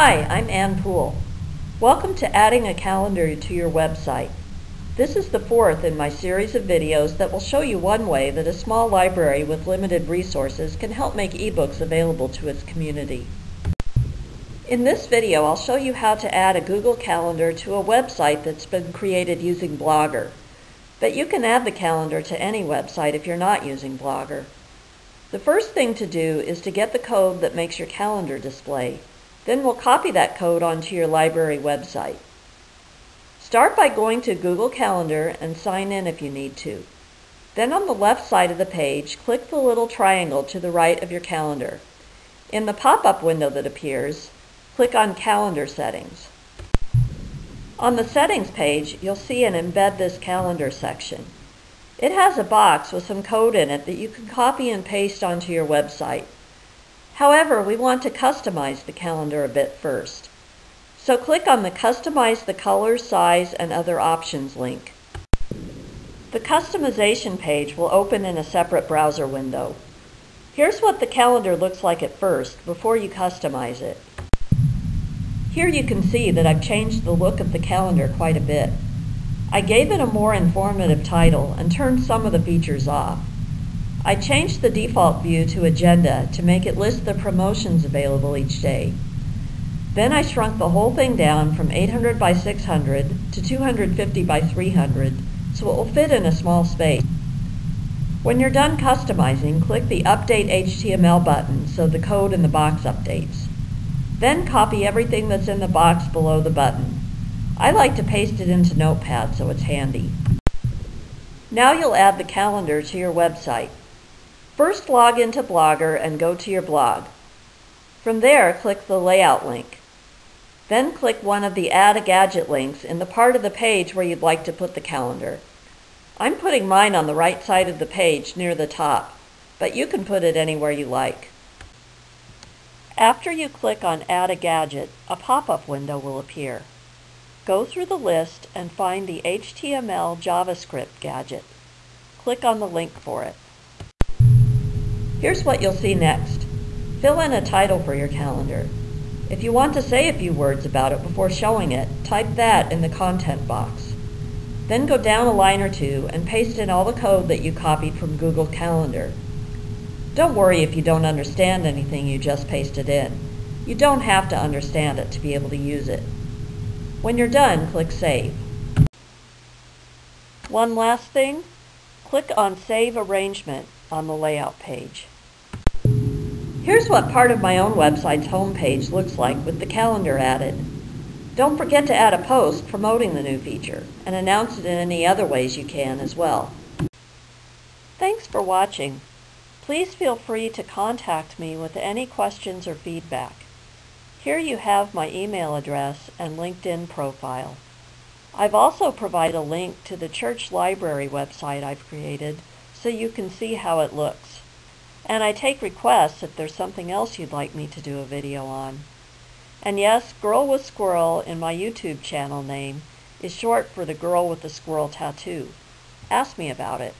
Hi, I'm Ann Poole. Welcome to adding a calendar to your website. This is the fourth in my series of videos that will show you one way that a small library with limited resources can help make ebooks available to its community. In this video, I'll show you how to add a Google Calendar to a website that's been created using Blogger. But you can add the calendar to any website if you're not using Blogger. The first thing to do is to get the code that makes your calendar display. Then we'll copy that code onto your library website. Start by going to Google Calendar and sign in if you need to. Then on the left side of the page, click the little triangle to the right of your calendar. In the pop-up window that appears, click on Calendar Settings. On the Settings page, you'll see an Embed This Calendar section. It has a box with some code in it that you can copy and paste onto your website. However, we want to customize the calendar a bit first. So click on the Customize the Color, Size, and Other Options link. The customization page will open in a separate browser window. Here's what the calendar looks like at first, before you customize it. Here you can see that I've changed the look of the calendar quite a bit. I gave it a more informative title and turned some of the features off. I changed the default view to Agenda to make it list the promotions available each day. Then I shrunk the whole thing down from 800 by 600 to 250 by 300 so it will fit in a small space. When you're done customizing, click the Update HTML button so the code in the box updates. Then copy everything that's in the box below the button. I like to paste it into Notepad so it's handy. Now you'll add the calendar to your website. First log into Blogger and go to your blog. From there, click the Layout link. Then click one of the Add a Gadget links in the part of the page where you'd like to put the calendar. I'm putting mine on the right side of the page near the top, but you can put it anywhere you like. After you click on Add a Gadget, a pop-up window will appear. Go through the list and find the HTML JavaScript gadget. Click on the link for it. Here's what you'll see next. Fill in a title for your calendar. If you want to say a few words about it before showing it, type that in the content box. Then go down a line or two and paste in all the code that you copied from Google Calendar. Don't worry if you don't understand anything you just pasted in. You don't have to understand it to be able to use it. When you're done, click Save. One last thing, click on Save Arrangement on the Layout page. Here's what part of my own website's homepage looks like with the calendar added. Don't forget to add a post promoting the new feature and announce it in any other ways you can as well. Thanks for watching. Please feel free to contact me with any questions or feedback. Here you have my email address and LinkedIn profile. I've also provided a link to the church library website I've created so you can see how it looks. And I take requests if there's something else you'd like me to do a video on. And yes, Girl with Squirrel in my YouTube channel name is short for the girl with the squirrel tattoo. Ask me about it.